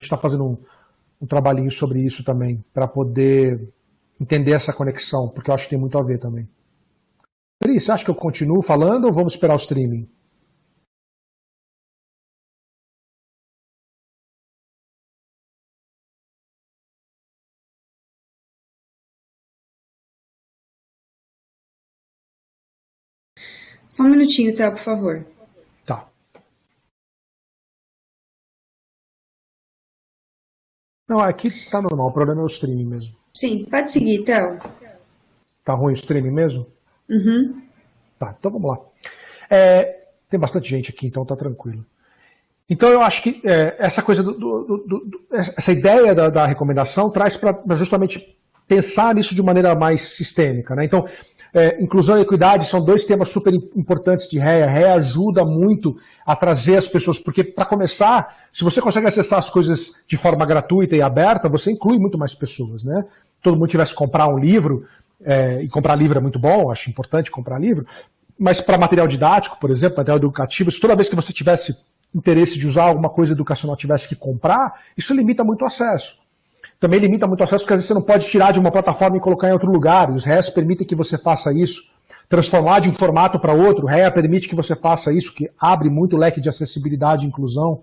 está fazendo um, um trabalhinho sobre isso também, para poder entender essa conexão, porque eu acho que tem muito a ver também. Pri, você acha que eu continuo falando ou vamos esperar o streaming? Só um minutinho, tá, por favor. Não, aqui tá normal, o problema é o streaming mesmo. Sim, pode seguir, Théo. Tá ruim o streaming mesmo? Uhum. Tá, então vamos lá. É, tem bastante gente aqui, então tá tranquilo. Então eu acho que é, essa coisa, do, do, do, essa ideia da, da recomendação traz para justamente pensar nisso de maneira mais sistêmica. Né? Então, é, inclusão e equidade são dois temas super importantes de REA. REA ajuda muito a trazer as pessoas, porque, para começar, se você consegue acessar as coisas de forma gratuita e aberta, você inclui muito mais pessoas. Né? Todo mundo tivesse que comprar um livro, é, e comprar livro é muito bom, acho importante comprar livro, mas para material didático, por exemplo, material educativo, se toda vez que você tivesse interesse de usar alguma coisa educacional tivesse que comprar, isso limita muito o acesso também limita muito o acesso, porque às vezes você não pode tirar de uma plataforma e colocar em outro lugar. Os REAs permitem que você faça isso. Transformar de um formato para outro, REA permite que você faça isso, que abre muito o leque de acessibilidade e inclusão.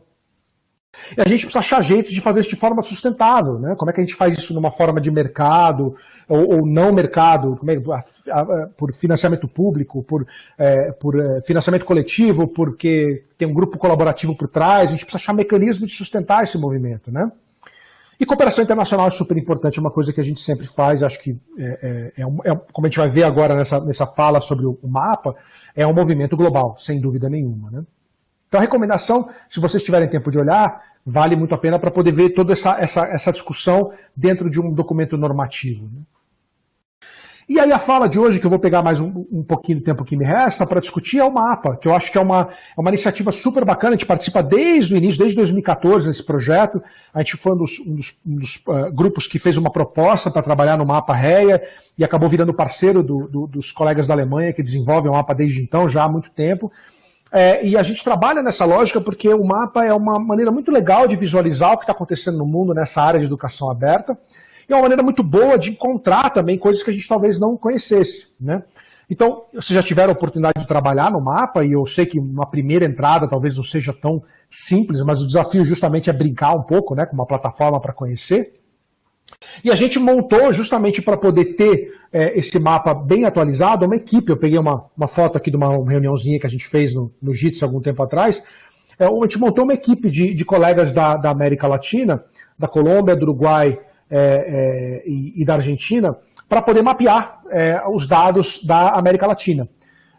E a gente precisa achar jeitos de fazer isso de forma sustentável. Né? Como é que a gente faz isso numa forma de mercado ou, ou não mercado, é, por financiamento público, por, é, por é, financiamento coletivo, porque tem um grupo colaborativo por trás. A gente precisa achar mecanismos de sustentar esse movimento. Né? E cooperação internacional é super importante, é uma coisa que a gente sempre faz, acho que, é, é, é, é como a gente vai ver agora nessa, nessa fala sobre o, mapa, é um movimento global, sem dúvida nenhuma. Né? Então a recomendação, se vocês tiverem tempo de olhar, vale muito a pena para poder ver toda essa, essa, essa discussão dentro de um documento normativo. Né? E aí a fala de hoje, que eu vou pegar mais um, um pouquinho do tempo que me resta para discutir, é o mapa, que eu acho que é uma, é uma iniciativa super bacana, a gente participa desde o início, desde 2014 nesse projeto, a gente foi um dos, um dos, um dos uh, grupos que fez uma proposta para trabalhar no mapa REA e acabou virando parceiro do, do, dos colegas da Alemanha que desenvolvem o mapa desde então, já há muito tempo. É, e a gente trabalha nessa lógica porque o mapa é uma maneira muito legal de visualizar o que está acontecendo no mundo nessa área de educação aberta. E é uma maneira muito boa de encontrar também coisas que a gente talvez não conhecesse. Né? Então, vocês já tiveram a oportunidade de trabalhar no mapa, e eu sei que uma primeira entrada talvez não seja tão simples, mas o desafio justamente é brincar um pouco né, com uma plataforma para conhecer. E a gente montou justamente para poder ter é, esse mapa bem atualizado, uma equipe. Eu peguei uma, uma foto aqui de uma reuniãozinha que a gente fez no, no JITS algum tempo atrás. É, a gente montou uma equipe de, de colegas da, da América Latina, da Colômbia, do Uruguai, é, é, e, e, da Argentina para poder mapear é, os dados da América Latina.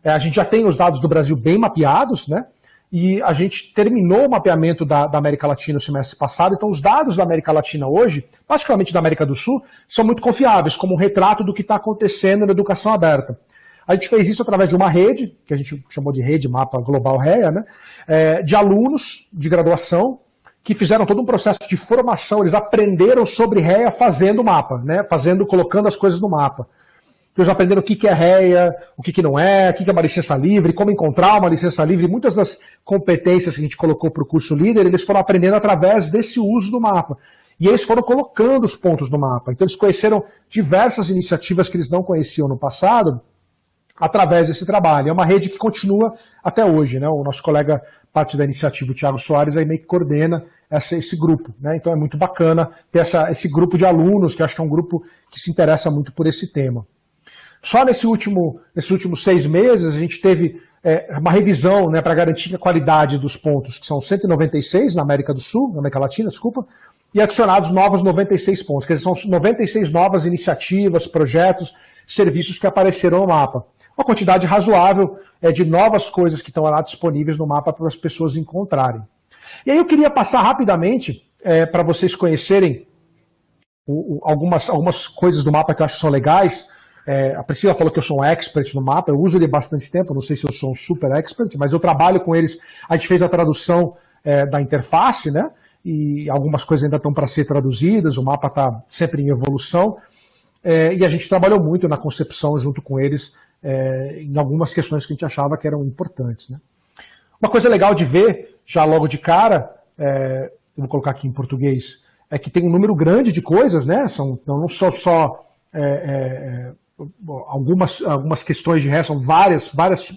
É, a gente já tem os dados do Brasil bem mapeados, né? E a gente terminou o mapeamento da, da, América Latina no semestre passado, então os dados da América Latina hoje, particularmente da América do Sul, são muito confiáveis, como um retrato do que está acontecendo na educação aberta. A gente fez isso através de uma rede, que a gente chamou de rede Mapa Global REA, né? De alunos de graduação que fizeram todo um processo de formação, eles aprenderam sobre REA fazendo o mapa, né? fazendo, colocando as coisas no mapa. Eles aprenderam o que é REA, o que não é, o que é uma licença livre, como encontrar uma licença livre. Muitas das competências que a gente colocou para o curso líder, eles foram aprendendo através desse uso do mapa. E eles foram colocando os pontos no mapa. Então eles conheceram diversas iniciativas que eles não conheciam no passado, através desse trabalho. É uma rede que continua até hoje. Né? O nosso colega, parte da iniciativa, o Thiago Soares, aí meio que coordena essa, esse grupo. Né? Então é muito bacana ter essa, esse grupo de alunos, que acho que é um grupo que se interessa muito por esse tema. Só nesse último, nesses últimos seis meses, a gente teve é, uma revisão né, para garantir a qualidade dos pontos, que são 196 na América do Sul, na América Latina, desculpa, e adicionados novos 96 pontos, quer dizer, são 96 novas iniciativas, projetos, serviços que apareceram no mapa uma quantidade razoável é, de novas coisas que estão lá disponíveis no mapa para as pessoas encontrarem. E aí eu queria passar rapidamente é, para vocês conhecerem o, o, algumas, algumas coisas do mapa que eu acho que são legais. É, a Priscila falou que eu sou um expert no mapa, eu uso ele bastante tempo, não sei se eu sou um super expert, mas eu trabalho com eles. A gente fez a tradução é, da interface, né? E algumas coisas ainda estão para ser traduzidas, o mapa está sempre em evolução. É, e a gente trabalhou muito na concepção junto com eles é, em algumas questões que a gente achava que eram importantes. Né? Uma coisa legal de ver, já logo de cara, é, eu vou colocar aqui em português, é que tem um número grande de coisas, né? São não só, só é, é, algumas, algumas questões de ré, são várias, várias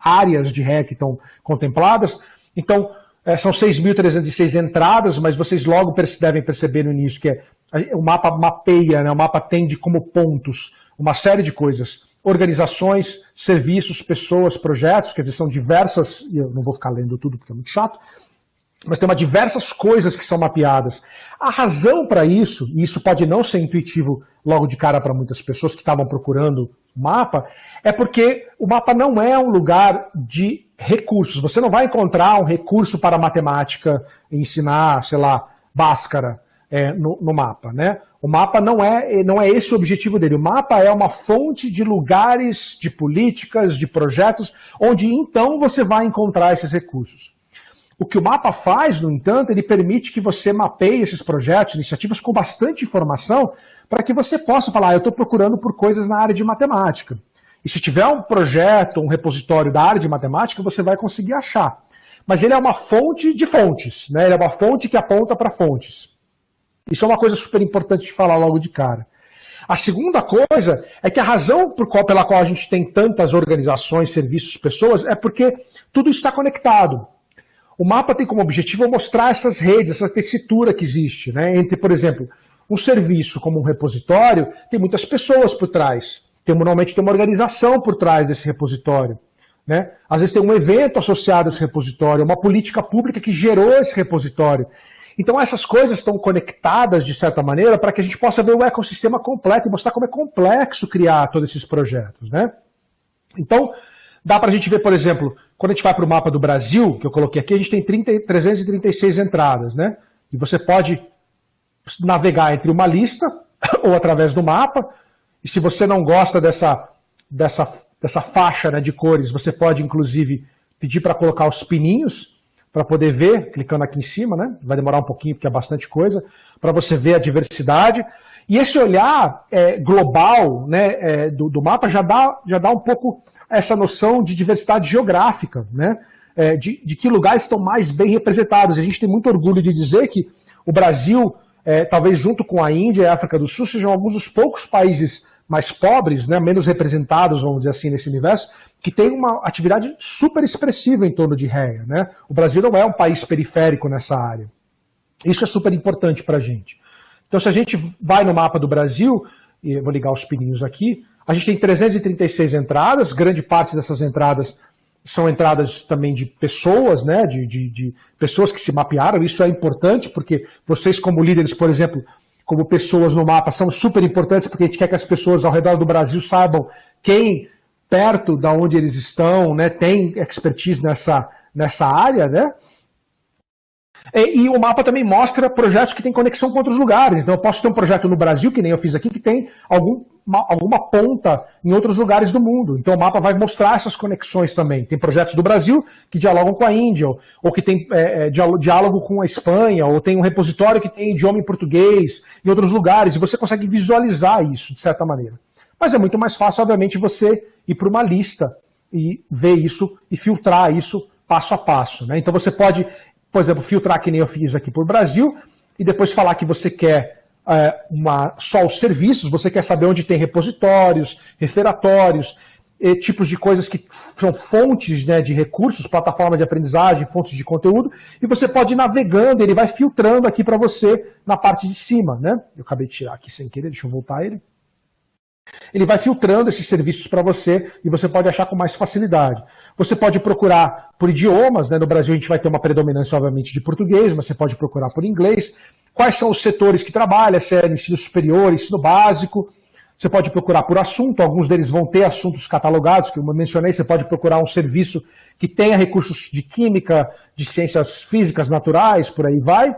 áreas de ré que estão contempladas. Então, é, são 6.306 entradas, mas vocês logo devem perceber no início que é, o mapa mapeia, né? o mapa tem como pontos uma série de coisas. Organizações, serviços, pessoas, projetos, quer dizer, são diversas, e eu não vou ficar lendo tudo porque é muito chato, mas tem uma diversas coisas que são mapeadas. A razão para isso, e isso pode não ser intuitivo logo de cara para muitas pessoas que estavam procurando mapa, é porque o mapa não é um lugar de recursos. Você não vai encontrar um recurso para matemática, ensinar, sei lá, Bhaskara é, no, no, mapa. Né? O mapa não é, não é esse o objetivo dele. O mapa é uma fonte de lugares, de políticas, de projetos, onde então você vai encontrar esses recursos. O que o mapa faz, no entanto, ele permite que você mapeie esses projetos, iniciativas com bastante informação, para que você possa falar, ah, eu estou procurando por coisas na área de matemática. E se tiver um projeto, um repositório da área de matemática, você vai conseguir achar. Mas ele é uma fonte de fontes, né? ele é uma fonte que aponta para fontes. Isso é uma coisa super importante de falar logo de cara. A segunda coisa é que a razão qual, pela qual a gente tem tantas organizações, serviços, pessoas, é porque tudo está conectado. O mapa tem como objetivo mostrar essas redes, essa tessitura que existe, né? entre, por exemplo, um serviço como um repositório, tem muitas pessoas por trás. Tem, normalmente tem uma organização por trás desse repositório. Né? Às vezes tem um evento associado a esse repositório, uma política pública que gerou esse repositório. Então essas coisas estão conectadas de certa maneira para que a gente possa ver o ecossistema completo e mostrar como é complexo criar todos esses projetos. Né? Então, dá para a gente ver, por exemplo, quando a gente vai para o mapa do Brasil, que eu coloquei aqui, a gente tem 30, 336 entradas, né? E você pode navegar entre uma lista ou através do mapa. E se você não gosta dessa, dessa, dessa faixa né, de cores, você pode, inclusive, pedir para colocar os pininhos para poder ver, clicando aqui em cima, né? Vai demorar um pouquinho, porque é bastante coisa, para você ver a diversidade. E esse olhar é, global né, é, do, do, mapa já dá, já dá um pouco essa noção de diversidade geográfica, né? É, de, de, que lugares estão mais bem representados. A gente tem muito orgulho de dizer que o Brasil, é, talvez junto com a Índia e a África do Sul, sejam alguns dos poucos países mais pobres, né, menos representados, vamos dizer assim, nesse universo, que tem uma atividade super expressiva em torno de réia. Né? O Brasil não é um país periférico nessa área. Isso é super importante para a gente. Então, se a gente vai no mapa do Brasil, e vou ligar os pininhos aqui, a gente tem 336 entradas, grande parte dessas entradas são entradas também de pessoas, né, de, de, de, pessoas que se mapearam, isso é importante, porque vocês como líderes, por exemplo, como pessoas no mapa, são super importantes, porque a gente quer que as pessoas ao redor do Brasil saibam quem, perto da onde eles estão, né, tem expertise nessa, nessa área, né, e, e, o mapa também mostra projetos que têm conexão com outros lugares. Então eu posso ter um projeto no Brasil, que nem eu fiz aqui, que tem algum, uma, alguma ponta em outros lugares do mundo. Então o mapa vai mostrar essas conexões também. Tem projetos do Brasil que dialogam com a Índia, ou que tem é, é diálogo com a Espanha, ou tem um repositório que tem idioma em português, em outros lugares, e você consegue visualizar isso de certa maneira. Mas é muito mais fácil, obviamente, você ir para uma lista e ver isso e filtrar isso passo a passo. Né? Então você pode por exemplo, filtrar que nem eu fiz aqui por Brasil, e depois falar que você quer é, uma, só os serviços, você quer saber onde tem repositórios, referatórios, tipos de coisas que são fontes né, de recursos, plataforma de aprendizagem, fontes de conteúdo, e você pode ir navegando, ele vai filtrando aqui para você na parte de cima. Né? Eu acabei de tirar aqui sem querer, deixa eu voltar ele. Ele vai filtrando esses serviços para você e você pode achar com mais facilidade. Você pode procurar por idiomas, né? no Brasil a gente vai ter uma predominância, obviamente, de português, mas você pode procurar por inglês. Quais são os setores que trabalha, se é ensino superior, ensino básico. Você pode procurar por assunto, alguns deles vão ter assuntos catalogados, que eu mencionei, você pode procurar um serviço que tenha recursos de química, de ciências físicas naturais, por aí vai.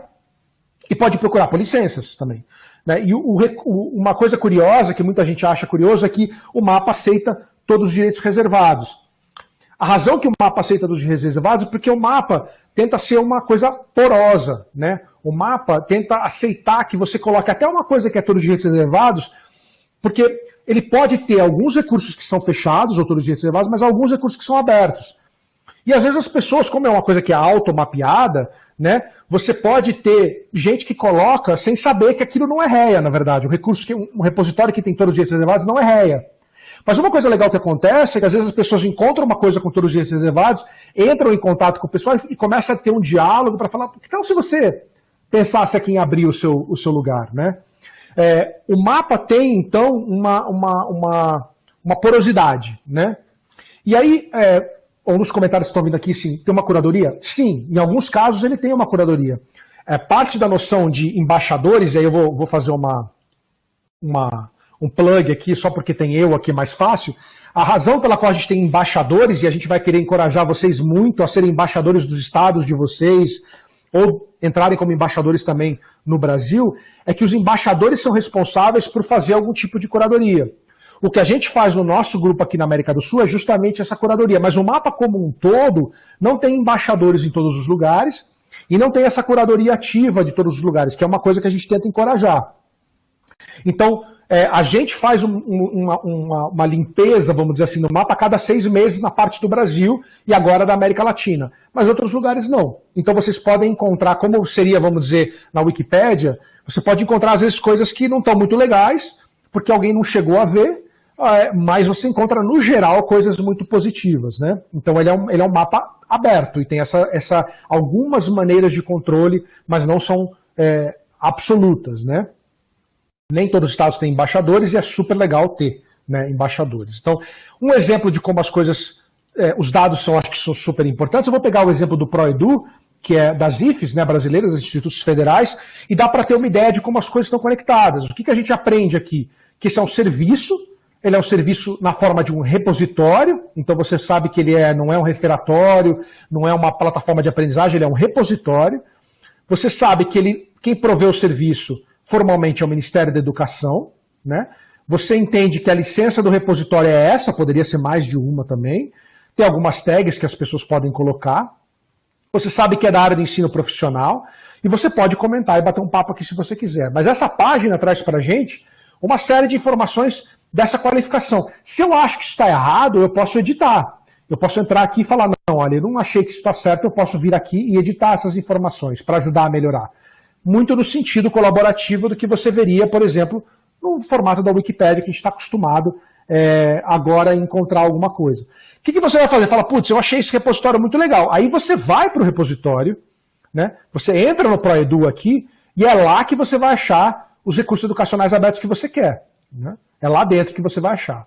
E pode procurar por licenças também. Né? E o, o, uma coisa curiosa, que muita gente acha curioso, é que o mapa aceita todos os direitos reservados. A razão que o mapa aceita todos os direitos reservados é porque o mapa tenta ser uma coisa porosa. Né? O mapa tenta aceitar que você coloque até uma coisa que é todos os direitos reservados, porque ele pode ter alguns recursos que são fechados, ou todos os direitos reservados, mas alguns recursos que são abertos. E às vezes as pessoas, como é uma coisa que é automapeada, né? Você pode ter gente que coloca sem saber que aquilo não é réia, na verdade. Um recurso que um repositório que tem todos os direitos reservados não é réia. Mas uma coisa legal que acontece é que às vezes as pessoas encontram uma coisa com todos os direitos reservados, entram em contato com o pessoal e começam a ter um diálogo para falar, então se você pensasse aqui em abrir o seu, o seu lugar, né? É, o mapa tem, então, uma, uma, uma, uma porosidade, né? E aí, é, ou nos comentários que estão vindo aqui, sim, tem uma curadoria? Sim, em alguns casos ele tem uma curadoria. É, parte da noção de embaixadores, e aí eu vou, vou fazer uma, uma, um plug aqui, só porque tem eu aqui mais fácil, a razão pela qual a gente tem embaixadores, e a gente vai querer encorajar vocês muito a serem embaixadores dos estados de vocês, ou entrarem como embaixadores também no Brasil, é que os embaixadores são responsáveis por fazer algum tipo de curadoria. O que a gente faz no nosso grupo aqui na América do Sul é justamente essa curadoria, mas o mapa como um todo não tem embaixadores em todos os lugares e não tem essa curadoria ativa de todos os lugares, que é uma coisa que a gente tenta encorajar. Então, é, a gente faz um, uma, uma, uma, limpeza, vamos dizer assim, no mapa a cada seis meses na parte do Brasil e agora da América Latina. Mas outros lugares não. Então vocês podem encontrar, como seria, vamos dizer, na Wikipédia, você pode encontrar às vezes coisas que não estão muito legais, porque alguém não chegou a ver, mas você encontra no geral coisas muito positivas. Né? Então ele é, um, ele é um mapa aberto e tem essa, essa, algumas maneiras de controle, mas não são é, absolutas. Né? Nem todos os estados têm embaixadores e é super legal ter né, embaixadores. Então, um exemplo de como as coisas, é, os dados são, acho que são super importantes, eu vou pegar o exemplo do ProEdu, que é das IFES, né, brasileiras, institutos federais, e dá para ter uma ideia de como as coisas estão conectadas. O que, que a gente aprende aqui? Que esse é um serviço, ele é um serviço na forma de um repositório, então você sabe que ele é, não é um referatório, não é uma plataforma de aprendizagem, ele é um repositório. Você sabe que ele, quem provê o serviço formalmente é o Ministério da Educação, né? Você entende que a licença do repositório é essa, poderia ser mais de uma também. Tem algumas tags que as pessoas podem colocar. Você sabe que é da área de ensino profissional. E você pode comentar e bater um papo aqui se você quiser. Mas essa página traz para a gente uma série de informações dessa qualificação. Se eu acho que está errado, eu posso editar. Eu posso entrar aqui e falar, não, olha, eu não achei que isso está certo, eu posso vir aqui e editar essas informações para ajudar a melhorar muito no sentido colaborativo do que você veria, por exemplo, no formato da Wikipédia, que a gente está acostumado é, agora a encontrar alguma coisa. O que, que você vai fazer? Fala, putz, eu achei esse repositório muito legal. Aí você vai para o repositório, né? você entra no ProEdu aqui, e é lá que você vai achar os recursos educacionais abertos que você quer. Né? É lá dentro que você vai achar.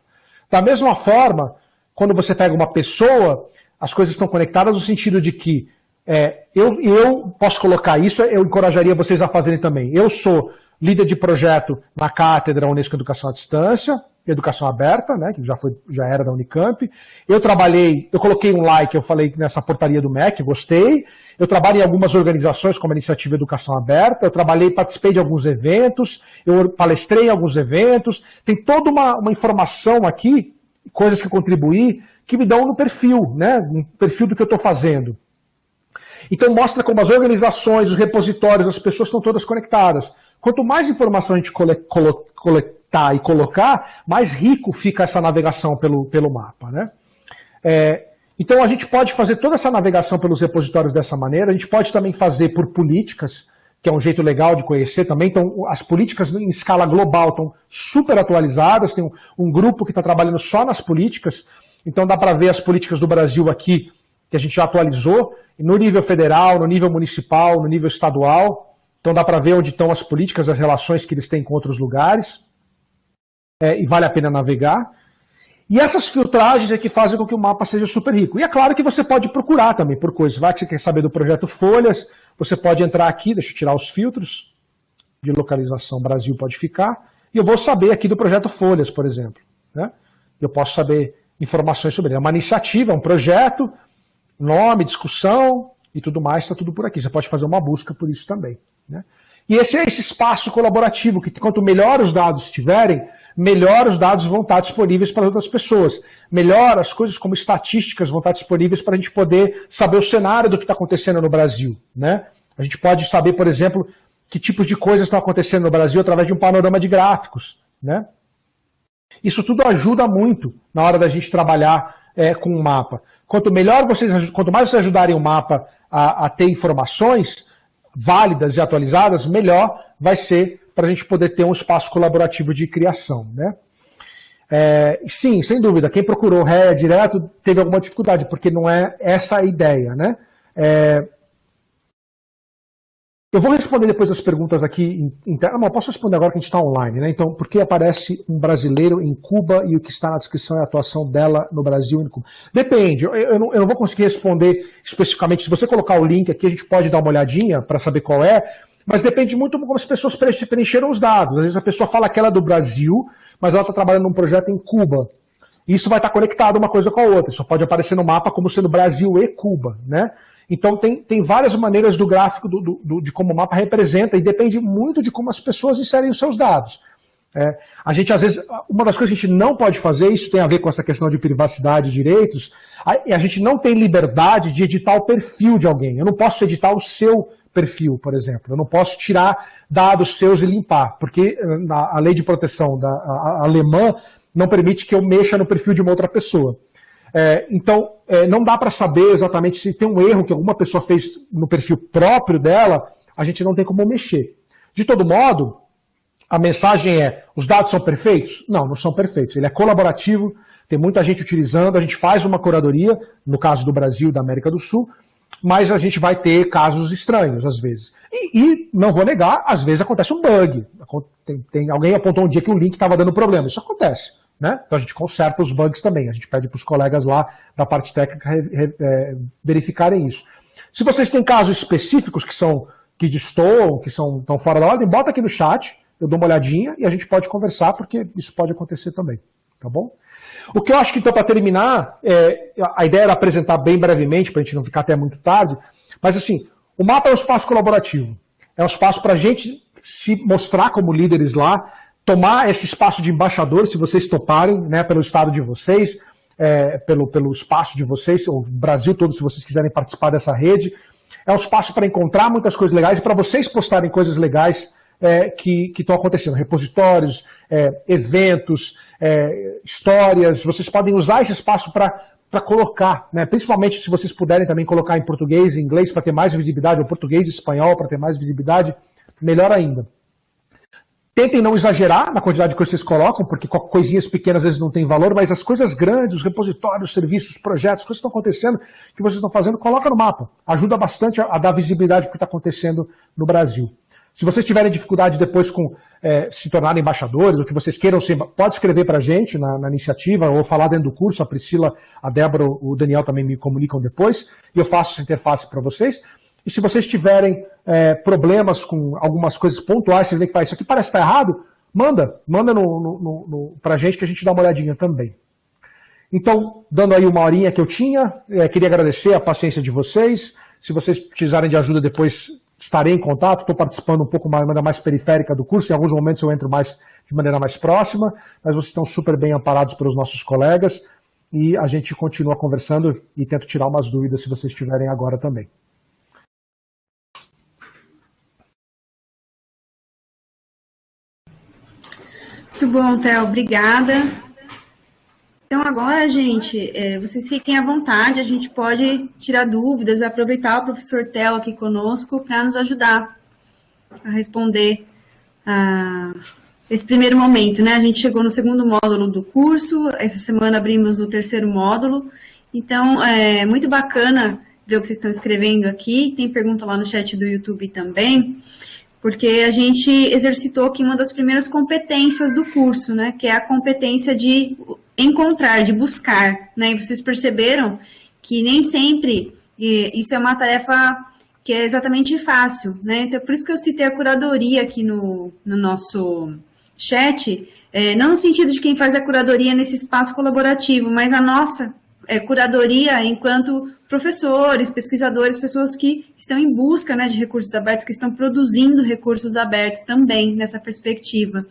Da mesma forma, quando você pega uma pessoa, as coisas estão conectadas no sentido de que é, eu, eu posso colocar isso, eu encorajaria vocês a fazerem também. Eu sou líder de projeto na cátedra Unesco Educação à Distância, Educação Aberta, né, que já, foi, já era da Unicamp. Eu trabalhei, eu coloquei um like, eu falei nessa portaria do MEC, gostei. Eu trabalho em algumas organizações como a Iniciativa Educação Aberta, eu trabalhei, participei de alguns eventos, eu palestrei em alguns eventos. Tem toda uma, uma informação aqui, coisas que contribuí, que me dão no perfil, né, no perfil do que eu estou fazendo. Então mostra como as organizações, os repositórios, as pessoas estão todas conectadas. Quanto mais informação a gente coletar e colocar, mais rico fica essa navegação pelo, pelo mapa. Né? É, então a gente pode fazer toda essa navegação pelos repositórios dessa maneira, a gente pode também fazer por políticas, que é um jeito legal de conhecer também. Então, as políticas em escala global estão super atualizadas, tem um, um grupo que está trabalhando só nas políticas, então dá para ver as políticas do Brasil aqui que a gente já atualizou, no nível federal, no nível municipal, no nível estadual. Então dá para ver onde estão as políticas, as relações que eles têm com outros lugares. É, e vale a pena navegar. E essas filtragens é que fazem com que o mapa seja super rico. E é claro que você pode procurar também por coisas. Vai que você quer saber do projeto Folhas, você pode entrar aqui, deixa eu tirar os filtros de localização Brasil pode ficar, e eu vou saber aqui do projeto Folhas, por exemplo. Né? Eu posso saber informações sobre ele. É uma iniciativa, é um projeto, nome, discussão e tudo mais, está tudo por aqui. Você pode fazer uma busca por isso também. Né? E esse é esse espaço colaborativo, que quanto melhor os dados estiverem, melhor os dados vão estar disponíveis para outras pessoas. Melhor as coisas como estatísticas vão estar disponíveis para a gente poder saber o cenário do que está acontecendo no Brasil. Né? A gente pode saber, por exemplo, que tipos de coisas estão acontecendo no Brasil através de um panorama de gráficos. Né? Isso tudo ajuda muito na hora da gente trabalhar é, com um mapa. quanto melhor vocês, quanto mais vocês ajudarem o mapa a, a ter informações válidas e atualizadas, melhor vai ser para a gente poder ter um espaço colaborativo de criação. Né? É, sim, sem dúvida, quem procurou réia direto teve alguma dificuldade, porque não é essa a ideia. Né? É, eu vou responder depois as perguntas aqui. Não, posso responder agora que a gente está online, né? Então, por que aparece um brasileiro em Cuba e o que está na descrição é a atuação dela no Brasil e em Cuba? Depende, eu, eu, não, eu não vou conseguir responder especificamente. Se você colocar o link aqui, a gente pode dar uma olhadinha para saber qual é, mas depende muito como as pessoas preencheram os dados. Às vezes a pessoa fala que ela é do Brasil, mas ela está trabalhando num projeto em Cuba. Isso vai estar conectado uma coisa com a outra. Só pode aparecer no mapa como sendo Brasil e Cuba, né? Então tem, tem várias maneiras do gráfico do, do, de como o mapa representa e depende muito de como as pessoas inserem os seus dados. É, a gente, às vezes, uma das coisas que a gente não pode fazer, isso tem a ver com essa questão de privacidade e direitos, a, a gente não tem liberdade de editar o perfil de alguém. Eu não posso editar o seu perfil, por exemplo. Eu não posso tirar dados seus e limpar, porque a, a lei de proteção da, a alemã não permite que eu mexa no perfil de uma outra pessoa. É, então, é, não dá para saber exatamente se tem um erro que alguma pessoa fez no perfil próprio dela, a gente não tem como mexer. De todo modo, a mensagem é, os dados são perfeitos? Não, não são perfeitos. Ele é colaborativo, tem muita gente utilizando, a gente faz uma curadoria, no caso do Brasil da América do Sul, mas a gente vai ter casos estranhos, às vezes. E, e não vou negar, às vezes acontece um bug. Tem, tem alguém apontou um dia que o link estava dando problema. Isso acontece. Né? Então a gente conserta os bugs também, a gente pede para os colegas lá da parte técnica é, verificarem isso. Se vocês têm casos específicos que são que destoam, que são estão fora da ordem, bota aqui no chat, eu dou uma olhadinha e a gente pode conversar, porque isso pode acontecer também, tá bom? O que eu acho que então para terminar, é, a ideia era apresentar bem brevemente, para a gente não ficar até muito tarde, mas assim, o mapa é um espaço colaborativo, é um espaço para a gente se mostrar como líderes lá, tomar esse espaço de embaixador, se vocês toparem, né, pelo estado de vocês, é, pelo, pelo espaço de vocês, o Brasil todo, se vocês quiserem participar dessa rede. É um espaço para encontrar muitas coisas legais e para vocês postarem coisas legais é, que estão acontecendo. Repositórios, é, eventos, é, histórias. Vocês podem usar esse espaço para colocar, né? principalmente se vocês puderem também colocar em português e inglês para ter mais visibilidade, ou português e espanhol para ter mais visibilidade, melhor ainda. Tentem não exagerar na quantidade de coisas que vocês colocam, porque coisinhas pequenas às vezes não têm valor, mas as coisas grandes, os repositórios, os serviços, os projetos, as coisas que estão acontecendo, que vocês estão fazendo, coloca no mapa. Ajuda bastante a, a dar visibilidade para o que está acontecendo no Brasil. Se vocês tiverem dificuldade depois com é, se tornarem embaixadores, o que vocês queiram ser, pode escrever para a gente na, na, iniciativa, ou falar dentro do curso, a Priscila, a Débora, o Daniel também me comunicam depois, e eu faço essa interface para vocês. E se vocês tiverem é, problemas com algumas coisas pontuais, vocês veem que isso aqui parece estar errado, manda, manda no, no, no, para a gente que a gente dá uma olhadinha também. Então, dando aí uma horinha que eu tinha, é, queria agradecer a paciência de vocês. Se vocês precisarem de ajuda depois, estarei em contato. Estou participando um pouco mais, de maneira mais periférica do curso. Em alguns momentos eu entro mais de maneira mais próxima, mas vocês estão super bem amparados pelos nossos colegas. E a gente continua conversando e tento tirar umas dúvidas se vocês tiverem agora também. Muito bom, Theo, obrigada. Então agora, gente, é, vocês fiquem à vontade, a gente pode tirar dúvidas, aproveitar o professor Theo aqui conosco para nos ajudar a responder a esse primeiro momento, né? A gente chegou no segundo módulo do curso, essa semana abrimos o terceiro módulo, então é muito bacana ver o que vocês estão escrevendo aqui, tem pergunta lá no chat do YouTube também porque a gente exercitou aqui uma das primeiras competências do curso, né, que é a competência de encontrar, de buscar, né, e vocês perceberam que nem sempre isso é uma tarefa que é exatamente fácil, né, então por isso que eu citei a curadoria aqui no, no nosso chat, é, não no sentido de quem faz a curadoria nesse espaço colaborativo, mas a nossa é, curadoria enquanto professores, pesquisadores, pessoas que estão em busca né, de recursos abertos, que estão produzindo recursos abertos também nessa perspectiva.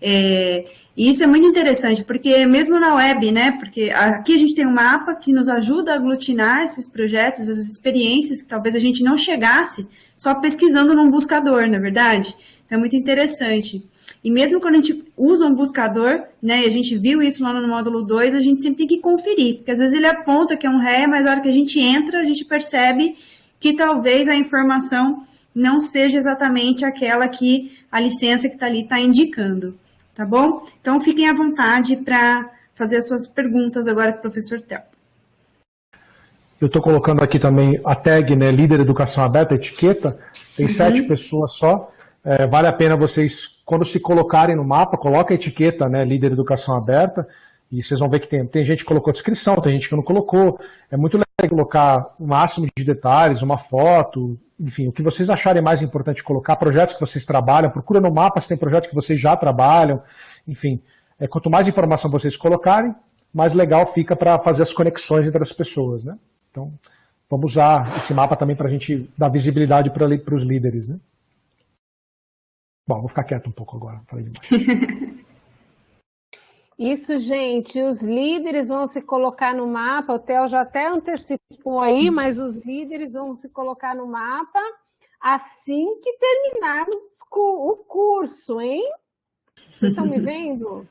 É, e isso é muito interessante, porque mesmo na web, né, porque aqui a gente tem um mapa que nos ajuda a aglutinar esses projetos, essas experiências que talvez a gente não chegasse só pesquisando num buscador, na é verdade? Então é muito interessante. E mesmo quando a gente usa um buscador, né, e a gente viu isso lá no módulo 2, a gente sempre tem que conferir, porque às vezes ele aponta que é um REA, mas na hora que a gente entra, a gente percebe que talvez a informação não seja exatamente aquela que a licença que está ali está indicando, tá bom? Então, fiquem à vontade para fazer as suas perguntas agora para o professor Tel. Eu estou colocando aqui também a tag, né, líder educação aberta, etiqueta, tem uhum. sete pessoas só, é, vale a pena vocês, quando se colocarem no mapa, coloca a etiqueta, né, líder educação aberta, e vocês vão ver que tem, tem gente que colocou descrição, tem gente que não colocou. É muito legal colocar o máximo de detalhes, uma foto, enfim, o que vocês acharem mais importante colocar, projetos que vocês trabalham, procura no mapa se tem projetos que vocês já trabalham, enfim. É, quanto mais informação vocês colocarem, mais legal fica para fazer as conexões entre as pessoas, né? Então, vamos usar esse mapa também para a gente dar visibilidade para os líderes, né? Bom, vou ficar quieto um pouco agora, falei demais. Isso, gente, os líderes vão se colocar no mapa, o Theo já até antecipou aí, mas os líderes vão se colocar no mapa assim que terminarmos o curso, hein? Vocês estão me vendo?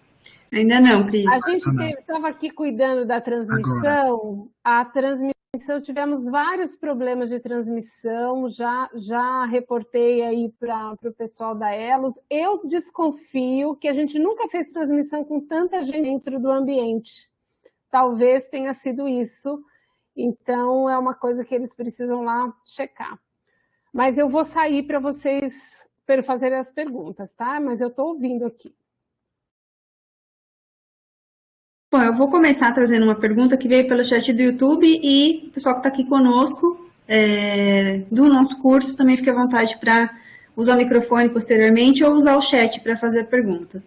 Ainda não, Cris. A gente estava aqui cuidando da transmissão, Agora. a transmissão transmissão, tivemos vários problemas de transmissão, já, já reportei aí para o pessoal da Elos. Eu desconfio que a gente nunca fez transmissão com tanta gente dentro do ambiente. Talvez tenha sido isso, então é uma coisa que eles precisam lá checar. Mas eu vou sair para vocês fazer as perguntas, tá? Mas eu estou ouvindo aqui. Bom, eu vou começar trazendo uma pergunta que veio pelo chat do YouTube e o pessoal que está aqui conosco é, do nosso curso também fique à vontade para usar o microfone posteriormente ou usar o chat para fazer a pergunta.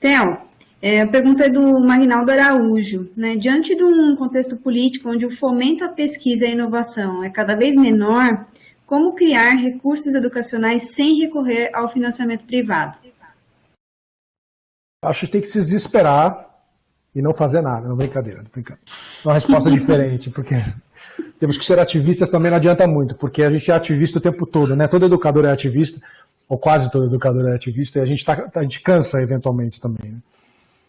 Theo, é, a pergunta é do Magnaldo Araújo. Né? Diante de um contexto político onde o fomento à pesquisa e à inovação é cada vez menor, como criar recursos educacionais sem recorrer ao financiamento privado? Acho que tem que se desesperar e não fazer nada. Não, brincadeira, não brincando. Uma resposta diferente, porque temos que ser ativistas também não adianta muito, porque a gente é ativista o tempo todo, né? Todo educador é ativista, ou quase todo educador é ativista, e a gente, tá, a gente cansa eventualmente também. Né?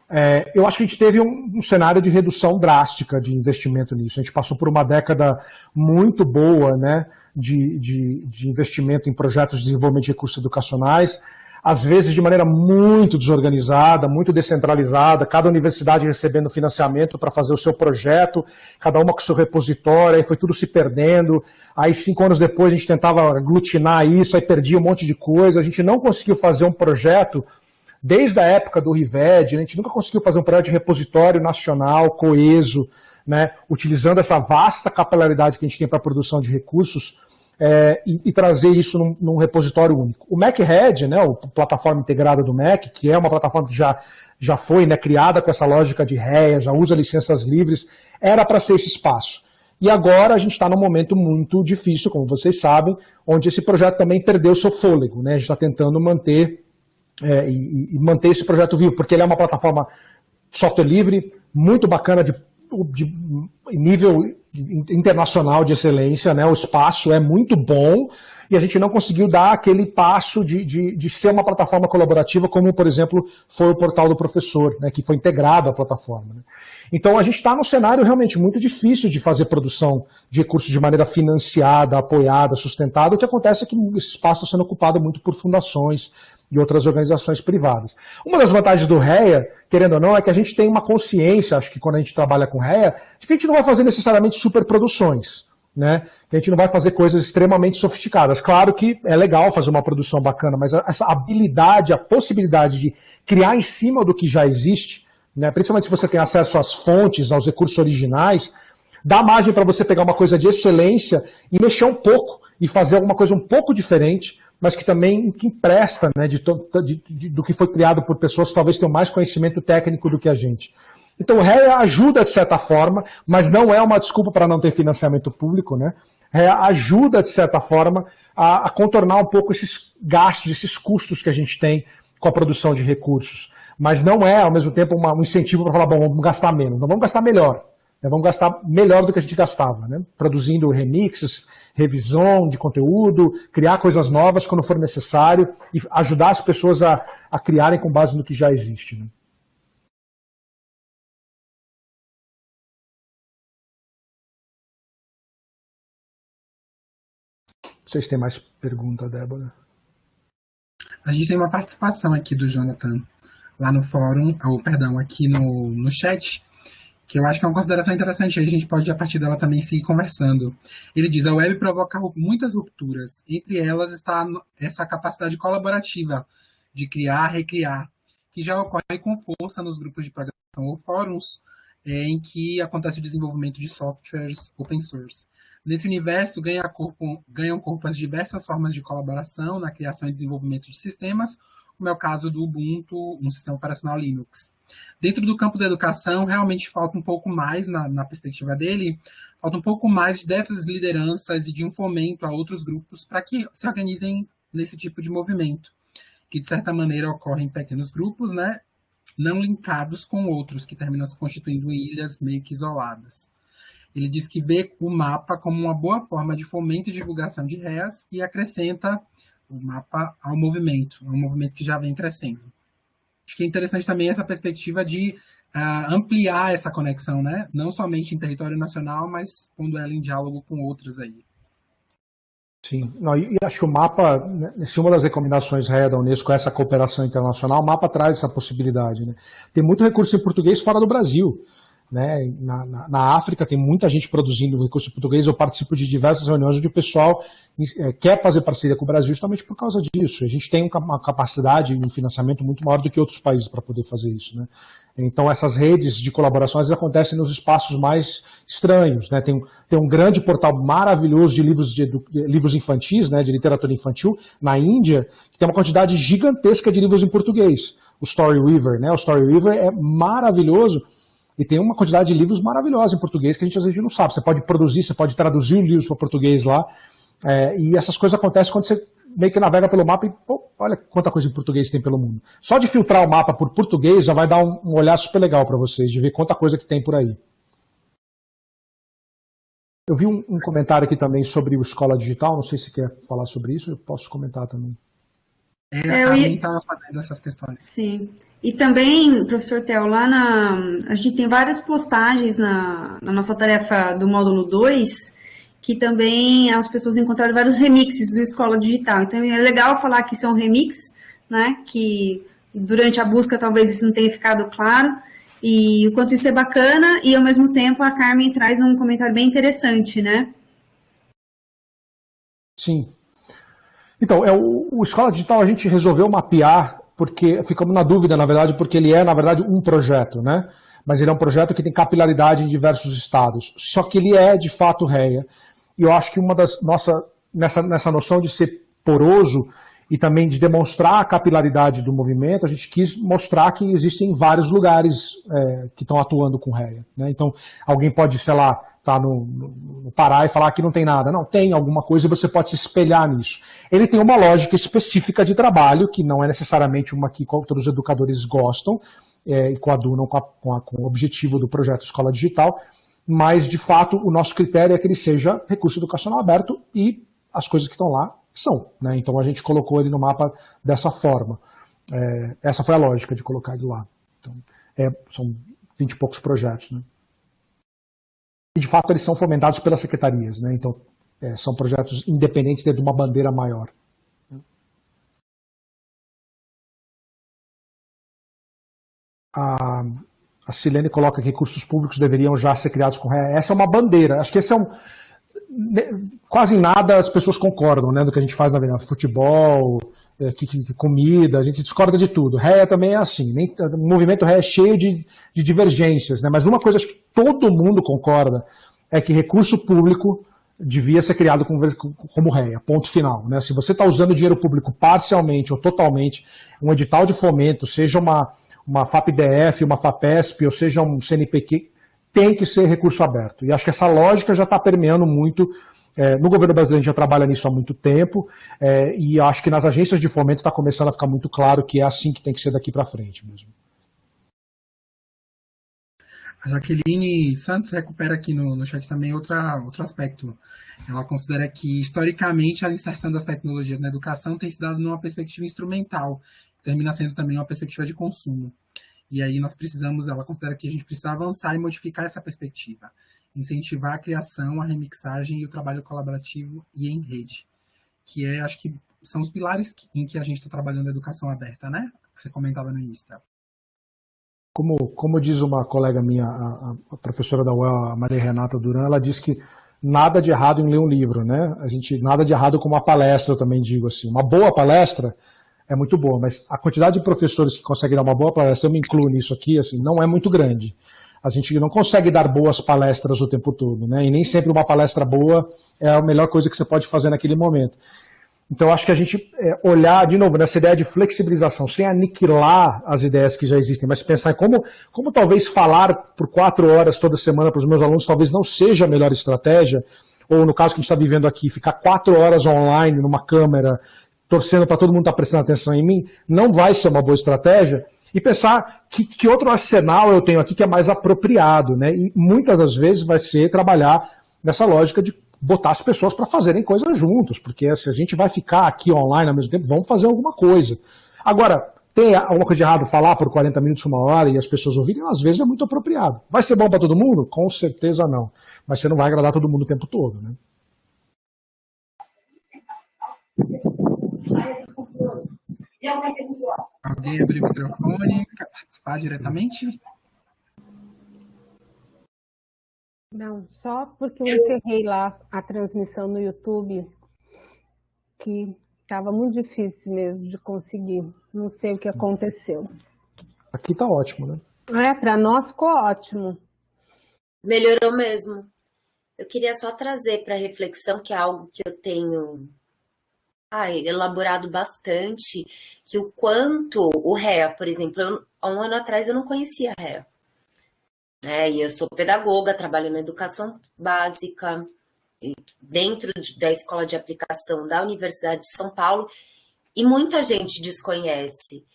É, eu acho que a gente teve um, um, cenário de redução drástica de investimento nisso. A gente passou por uma década muito boa né, de, de, de investimento em projetos de desenvolvimento de recursos educacionais às vezes de maneira muito desorganizada, muito descentralizada, cada universidade recebendo financiamento para fazer o seu projeto, cada uma com o seu repositório, aí foi tudo se perdendo. Aí cinco anos depois a gente tentava aglutinar isso, aí perdia um monte de coisa, a gente não conseguiu fazer um projeto desde a época do RIVED, a gente nunca conseguiu fazer um projeto de repositório nacional, coeso, né, utilizando essa vasta capilaridade que a gente tem para a produção de recursos, é, e, e, trazer isso num, num, repositório único. O MacRead, né, a plataforma integrada do Mac, que é uma plataforma que já, já foi né, criada com essa lógica de REA, já usa licenças livres, era para ser esse espaço. E agora a gente está num momento muito difícil, como vocês sabem, onde esse projeto também perdeu seu fôlego. Né? A gente está tentando manter, é, e, e manter esse projeto vivo, porque ele é uma plataforma software livre, muito bacana de de nível internacional de excelência, né? o espaço é muito bom e a gente não conseguiu dar aquele passo de, de, de ser uma plataforma colaborativa como, por exemplo, foi o portal do professor, né? que foi integrado à plataforma. Né? Então a gente está num cenário realmente muito difícil de fazer produção de recursos de maneira financiada, apoiada, sustentada. O que acontece é que esse espaço está sendo ocupado muito por fundações, e outras organizações privadas. Uma das vantagens do REA, querendo ou não, é que a gente tem uma consciência, acho que quando a gente trabalha com REA, de que a gente não vai fazer necessariamente superproduções. Né? Que a gente não vai fazer coisas extremamente sofisticadas. Claro que é legal fazer uma produção bacana, mas essa habilidade, a possibilidade de criar em cima do que já existe, né? principalmente se você tem acesso às fontes, aos recursos originais, dá margem para você pegar uma coisa de excelência e mexer um pouco e fazer alguma coisa um pouco diferente mas que também que empresta né, de, de, de, do que foi criado por pessoas que talvez tenham mais conhecimento técnico do que a gente. Então o REA ajuda de certa forma, mas não é uma desculpa para não ter financiamento público. Né? REA ajuda de certa forma a, a contornar um pouco esses gastos, esses custos que a gente tem com a produção de recursos. Mas não é, ao mesmo tempo, uma, um incentivo para falar, bom, vamos gastar menos. Não vamos gastar melhor. Né? Vamos gastar melhor do que a gente gastava, né? produzindo remixes, revisão de conteúdo, criar coisas novas quando for necessário e ajudar as pessoas a, a criarem com base no que já existe. Né? Vocês têm mais pergunta, Débora? A gente tem uma participação aqui do Jonathan lá no fórum, ou perdão, aqui no, no chat, que eu acho que é uma consideração interessante, aí a gente pode, a partir dela, também seguir conversando. Ele diz, a web provoca muitas rupturas, entre elas está essa capacidade colaborativa de criar, recriar, que já ocorre com força nos grupos de programação ou fóruns é, em que acontece o desenvolvimento de softwares open source. Nesse universo, ganha corpo, ganham corpo as diversas formas de colaboração na criação e desenvolvimento de sistemas, como é o caso do Ubuntu, um sistema operacional Linux. Dentro do campo da educação, realmente falta um pouco mais, na, na perspectiva dele, falta um pouco mais dessas lideranças e de um fomento a outros grupos para que se organizem nesse tipo de movimento, que de certa maneira ocorre em pequenos grupos, né, não linkados com outros, que terminam se constituindo em ilhas meio que isoladas. Ele diz que vê o mapa como uma boa forma de fomento e divulgação de REAs e acrescenta o mapa ao movimento, é um movimento que já vem crescendo. Acho que é interessante também essa perspectiva de uh, ampliar essa conexão, né? não somente em território nacional, mas pondo ela em diálogo com outras aí. Sim, Não, e acho que o mapa, né, se uma das recomendações REA da Unesco é essa cooperação internacional, o mapa traz essa possibilidade. Né? Tem muito recurso em português fora do Brasil. Né? Na, na, na, África tem muita gente produzindo recurso português, eu participo de diversas reuniões onde o pessoal é, quer fazer parceria com o Brasil justamente por causa disso. A gente tem uma capacidade e um financiamento muito maior do que outros países para poder fazer isso. Né? Então essas redes de colaborações acontecem nos espaços mais estranhos. Né? Tem, tem um grande portal maravilhoso de livros, de, de, livros infantis, né? de literatura infantil, na Índia, que tem uma quantidade gigantesca de livros em português. O Story Weaver, né? O Story Weaver é maravilhoso e tem uma quantidade de livros maravilhosa em português que a gente às vezes não sabe. Você pode produzir, você pode traduzir livros para português lá. É, e essas coisas acontecem quando você meio que navega pelo mapa e, pô, olha quanta coisa em português tem pelo mundo. Só de filtrar o mapa por português já vai dar um, um olhar super legal para vocês, de ver quanta coisa que tem por aí. Eu vi um, um, comentário aqui também sobre o Escola Digital, não sei se quer falar sobre isso, eu posso comentar também. É, é, eu a ia... estava fazendo essas questões. Sim. E também, professor Theo, lá na. A gente tem várias postagens na, na nossa tarefa do módulo 2 que também as pessoas encontraram vários remixes do Escola Digital. Então é legal falar que são remix, né? Que durante a busca talvez isso não tenha ficado claro. E o quanto isso é bacana, e ao mesmo tempo a Carmen traz um comentário bem interessante, né? Sim, então, é o, o Escola Digital a gente resolveu mapear, porque ficamos na dúvida, na verdade, porque ele é, na verdade, um projeto, né? Mas ele é um projeto que tem capilaridade em diversos estados. Só que ele é, de fato, REA. E eu acho que uma das nossa nessa, nessa noção de ser poroso e também de demonstrar a capilaridade do movimento, a gente quis mostrar que existem vários lugares é, que estão atuando com REA. Né? Então, alguém pode, sei lá, estar tá no, no, Pará e falar que não tem nada. Não, tem alguma coisa e você pode se espelhar nisso. Ele tem uma lógica específica de trabalho, que não é necessariamente uma que todos os educadores gostam é, e coadunam com, a, com, a, com o objetivo do projeto Escola Digital, mas, de fato, o nosso critério é que ele seja recurso educacional aberto e as coisas que estão lá são. Né? Então a gente colocou ele no mapa dessa forma. É, essa foi a lógica de colocar ele lá. Então, é, são 20 e poucos projetos. Né? E de fato eles são fomentados pelas secretarias. Né? Então é, são projetos independentes dentro de uma bandeira maior. A, a Silene coloca que recursos públicos deveriam já ser criados com. Essa é uma bandeira. Acho que esse é um, quase nada as pessoas concordam, né, do que a gente faz na vida, futebol, é, que, que, comida, a gente discorda de tudo. Réia também é assim, nem, o movimento Réia é cheio de, de divergências, né, mas uma coisa que todo mundo concorda é que recurso público devia ser criado como, como réia, ponto final. Né? Se você está usando dinheiro público parcialmente ou totalmente, um edital de fomento, seja uma, uma FAPDF, uma FAPESP, ou seja um CNPq, tem que ser recurso aberto. E acho que essa lógica já está permeando muito. É, no governo brasileiro a gente já trabalha nisso há muito tempo, é, e acho que nas agências de fomento está começando a ficar muito claro que é assim que tem que ser daqui para frente mesmo. A Jaqueline Santos recupera aqui no, no chat também outra, outro aspecto. Ela considera que, historicamente, a inserção das tecnologias na educação tem se dado numa perspectiva instrumental, termina sendo também uma perspectiva de consumo. E aí nós precisamos, ela considera que a gente precisa avançar e modificar essa perspectiva, incentivar a criação, a remixagem e o trabalho colaborativo e em rede, que é, acho que são os pilares em que a gente está trabalhando a educação aberta, né? Que você comentava no início. Como, como diz uma colega minha, a, a professora da UEL, a Maria Renata Duran, ela diz que nada de errado em ler um livro, né? A gente nada de errado com uma palestra, eu também digo assim. Uma boa palestra é muito boa, mas a quantidade de professores que conseguem dar uma boa palestra, eu me incluo nisso aqui, assim, não é muito grande. A gente não consegue dar boas palestras o tempo todo, né? E nem sempre uma palestra boa é a melhor coisa que você pode fazer naquele momento. Então, acho que a gente é, olhar, de novo, nessa ideia de flexibilização, sem aniquilar as ideias que já existem, mas pensar em como, como talvez falar por quatro horas toda semana para os meus alunos talvez não seja a melhor estratégia, ou no caso que a gente está vivendo aqui, ficar quatro horas online numa câmera, torcendo para todo mundo estar tá prestando atenção em mim, não vai ser uma boa estratégia, e pensar que, que outro arsenal eu tenho aqui que é mais apropriado, né? E muitas das vezes vai ser trabalhar nessa lógica de botar as pessoas para fazerem coisas juntos, porque se a gente vai ficar aqui online ao mesmo tempo, vamos fazer alguma coisa. Agora, tem alguma coisa de errado falar por 40 minutos, uma hora e as pessoas ouvirem, às vezes é muito apropriado. Vai ser bom para todo mundo? Com certeza não. Mas você não vai agradar todo mundo o tempo todo, né? Alguém abrir o microfone, quer participar diretamente? Não, só porque eu encerrei lá a transmissão no YouTube, que estava muito difícil mesmo de conseguir. Não sei o que aconteceu. Aqui tá ótimo, né? É, para nós ficou ótimo. Melhorou mesmo. Eu queria só trazer para reflexão, que é algo que eu tenho elaborado bastante, que o quanto o REA, por exemplo, eu, há um ano atrás eu não conhecia REA. Né? E eu sou pedagoga, trabalho na educação básica, dentro da escola de aplicação da Universidade de São Paulo, e muita gente desconhece.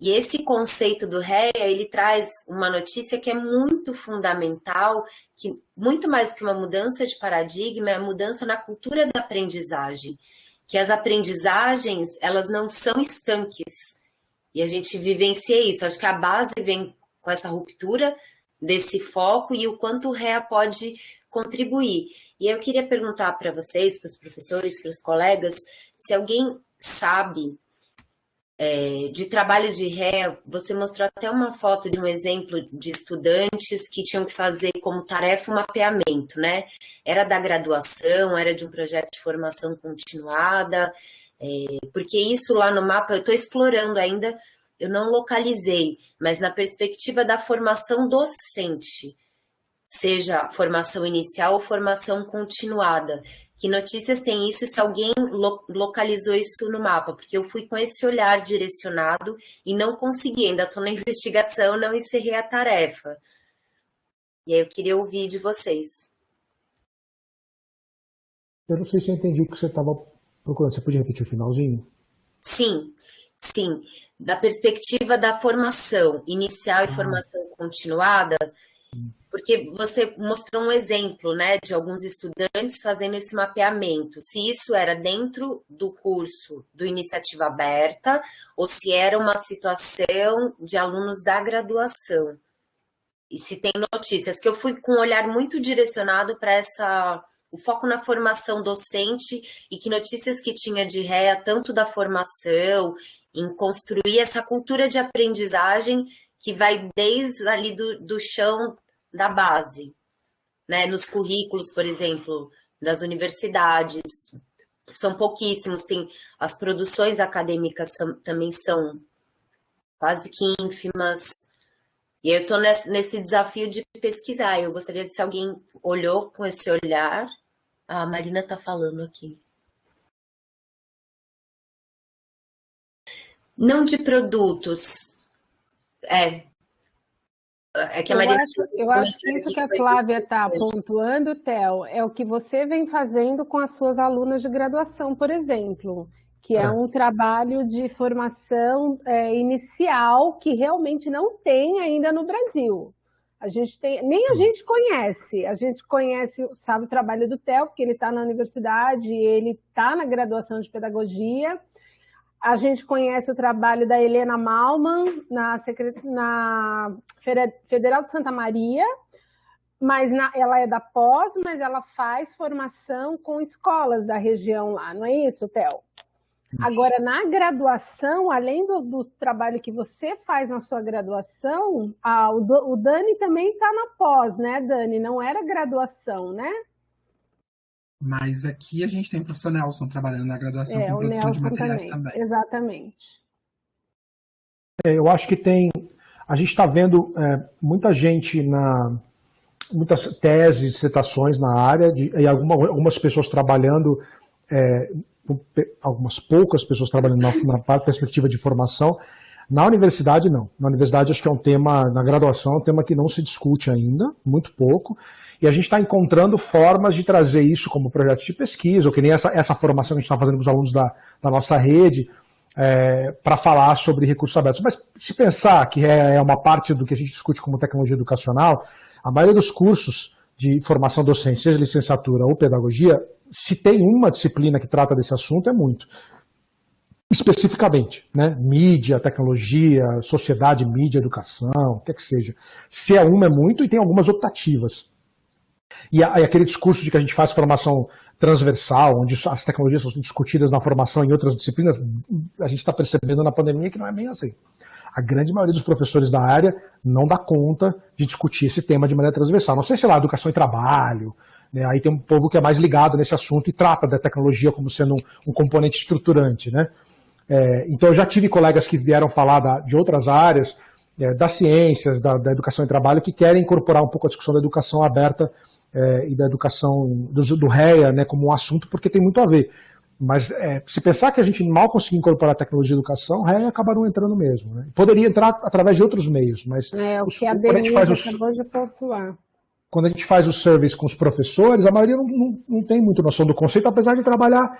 E esse conceito do REA, ele traz uma notícia que é muito fundamental, que muito mais que uma mudança de paradigma, é a mudança na cultura da aprendizagem. Que as aprendizagens, elas não são estanques. E a gente vivencia isso. Acho que a base vem com essa ruptura desse foco e o quanto o REA pode contribuir. E eu queria perguntar para vocês, para os professores, para os colegas, se alguém sabe é, de trabalho de REA, você mostrou até uma foto de um exemplo de estudantes que tinham que fazer como tarefa um mapeamento, né? Era da graduação, era de um projeto de formação continuada, é, porque isso lá no mapa eu estou explorando ainda eu não localizei, mas na perspectiva da formação docente, seja formação inicial ou formação continuada. Que notícias tem isso e se alguém lo localizou isso no mapa? Porque eu fui com esse olhar direcionado e não consegui, ainda estou na investigação, não encerrei a tarefa. E aí eu queria ouvir de vocês. Eu não sei se eu entendi o que você estava procurando. Você podia repetir o finalzinho? Sim. Sim, da perspectiva da formação inicial e formação continuada, porque você mostrou um exemplo, né, de alguns estudantes fazendo esse mapeamento, se isso era dentro do curso do Iniciativa Aberta ou se era uma situação de alunos da graduação. E se tem notícias, que eu fui com um olhar muito direcionado para essa o foco na formação docente e que notícias que tinha de réa, tanto da formação em construir essa cultura de aprendizagem que vai desde ali do, do chão da base, né? Nos currículos, por exemplo, das universidades, são pouquíssimos, tem as produções acadêmicas são, também são quase que ínfimas. E eu estou nesse, nesse, desafio de pesquisar. Eu gostaria se alguém olhou com esse olhar. A Marina está falando aqui. Não de produtos. É. É que a Maria... eu, acho, eu acho que isso que a Flávia está pontuando, Theo, é o que você vem fazendo com as suas alunas de graduação, por exemplo, que é, é um trabalho de formação é, inicial que realmente não tem ainda no Brasil. A gente tem, nem a gente conhece, a gente conhece, sabe o trabalho do Theo, porque ele está na universidade, ele está na graduação de pedagogia, a gente conhece o trabalho da Helena Malman na, na Federal de Santa Maria, mas na, ela é da pós, mas ela faz formação com escolas da região lá, não é isso, Theo? Agora, na graduação, além do, do, trabalho que você faz na sua graduação, a, o, o, Dani também está na pós, né, Dani? Não era graduação, né? Mas aqui a gente tem o professor Nelson trabalhando na graduação é, com produção Nelson de materiais também. também. Exatamente. É, eu acho que tem. A gente está vendo é, muita gente na. Muitas teses, dissertações na área, de, e alguma, algumas pessoas trabalhando é, algumas poucas pessoas trabalhando na, na perspectiva de formação. Na universidade, não. Na universidade, acho que é um tema, na graduação, é um tema que não se discute ainda, muito pouco. E a gente está encontrando formas de trazer isso como projeto de pesquisa, ou que nem essa, essa formação que a gente está fazendo com os alunos da, da nossa rede, é, para falar sobre recursos abertos. Mas se pensar que é, é uma parte do que a gente discute como tecnologia educacional, a maioria dos cursos de formação docente, seja licenciatura ou pedagogia, se tem uma disciplina que trata desse assunto, é muito. Especificamente, né? mídia, tecnologia, sociedade, mídia, educação, o que é que seja. Se é uma, é muito, e tem algumas optativas. E, aquele discurso de que a gente faz formação transversal, onde as tecnologias são discutidas na formação em outras disciplinas, a gente está percebendo na pandemia que não é bem assim. A grande maioria dos professores da área não dá conta de discutir esse tema de maneira transversal. Não sei se lá, educação e trabalho, né? Aí tem um povo que é mais ligado nesse assunto e trata da tecnologia como sendo um, um componente estruturante. Né? É, então eu já tive colegas que vieram falar da, de outras áreas, é, das ciências, da, da, educação e trabalho, que querem incorporar um pouco a discussão da educação aberta é, e da educação do, do REA né, como um assunto, porque tem muito a ver. Mas é, se pensar que a gente mal conseguiu incorporar a tecnologia de educação, REA acaba não entrando mesmo. Né? Poderia entrar através de outros meios, mas é, o os, que a Denise acabou de quando a gente faz o service com os professores, a maioria não, não, não, tem muito noção do conceito, apesar de trabalhar